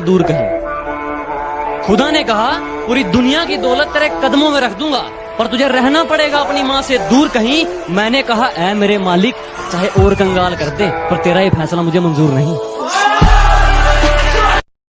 दूर कहीं। खुदा ने कहा, पूरी दुनिया की दौलत तेरे कदमों में रख दूँगा, पर तुझे रहना पड़ेगा अपनी माँ से दूर कहीं। मैंने कहा, ऐ मेरे मालिक, चाहे और कंगाल कर दे, पर तेरा ये फैसला मुझे मंजूर नहीं।